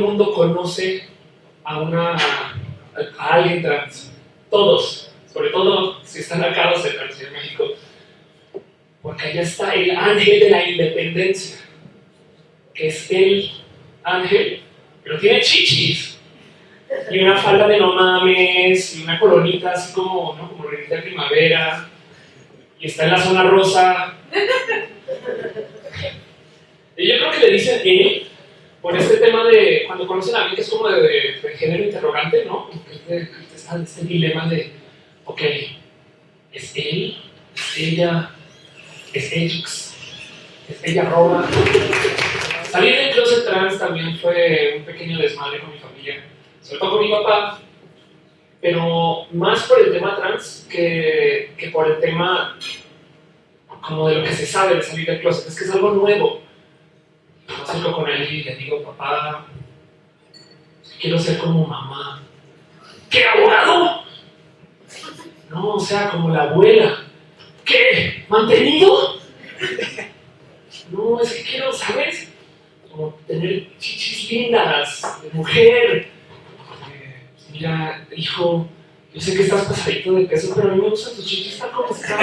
mundo conoce a, una, a alguien trans. Todos, sobre todo si están acá los de trans en México. Porque allá está el ángel de la independencia, que es el ángel, pero tiene chichis. Y una falda de no mames, y una coronita así como, ¿no? Como de primavera. Y está en la zona rosa. Y yo creo que le dicen él por este tema de cuando conocen a alguien que es como de, género interrogante, ¿no? Este, este, este dilema de, ok, ¿es él? ¿Es ella? ¿Es Ejix? ¿Es ella roba? Salir del closet trans también fue un pequeño desmadre con mi familia, sobre todo con mi papá, pero más por el tema trans que, que por el tema como de lo que se sabe de salir del closet, es que es algo nuevo acerco con él y le digo, papá, quiero ser como mamá. ¿Qué abogado? No, o sea, como la abuela. ¿Qué? ¿Mantenido? No, es que quiero, ¿sabes? Como tener chichis lindas, de mujer. Eh, mira, hijo, yo sé que estás pasadito de peso, pero a mí me gustan tus chichis tal como están.